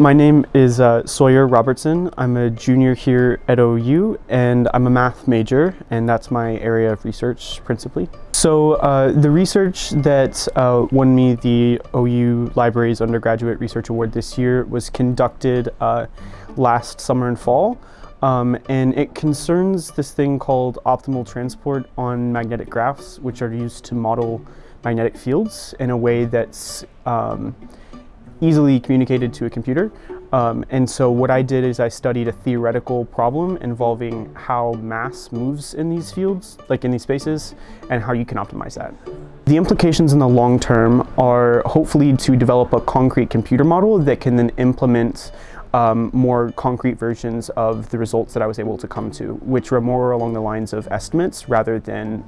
my name is uh, Sawyer Robertson. I'm a junior here at OU and I'm a math major and that's my area of research principally. So uh, the research that uh, won me the OU Libraries Undergraduate Research Award this year was conducted uh, last summer and fall. Um, and it concerns this thing called optimal transport on magnetic graphs, which are used to model magnetic fields in a way that's um, easily communicated to a computer. Um, and so what I did is I studied a theoretical problem involving how mass moves in these fields, like in these spaces, and how you can optimize that. The implications in the long term are hopefully to develop a concrete computer model that can then implement um, more concrete versions of the results that I was able to come to, which were more along the lines of estimates rather than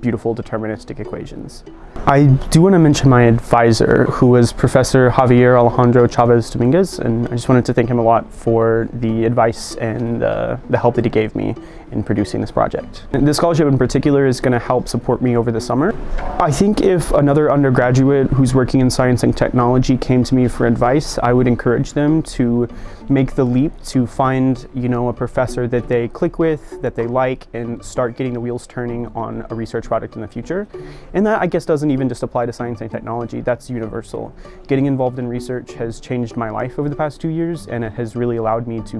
beautiful deterministic equations. I do want to mention my advisor, who was Professor Javier Alejandro Chavez Dominguez, and I just wanted to thank him a lot for the advice and uh, the help that he gave me in producing this project. And this scholarship in particular is going to help support me over the summer. I think if another undergraduate who's working in science and technology came to me for advice, I would encourage them to make the leap to find, you know, a professor that they click with, that they like, and start getting the wheels turning on a research project in the future. And that, I guess, doesn't even just apply to science and technology, that's universal. Getting involved in research has changed my life over the past two years, and it has really allowed me to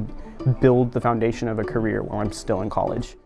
build the foundation of a career while I'm still in college.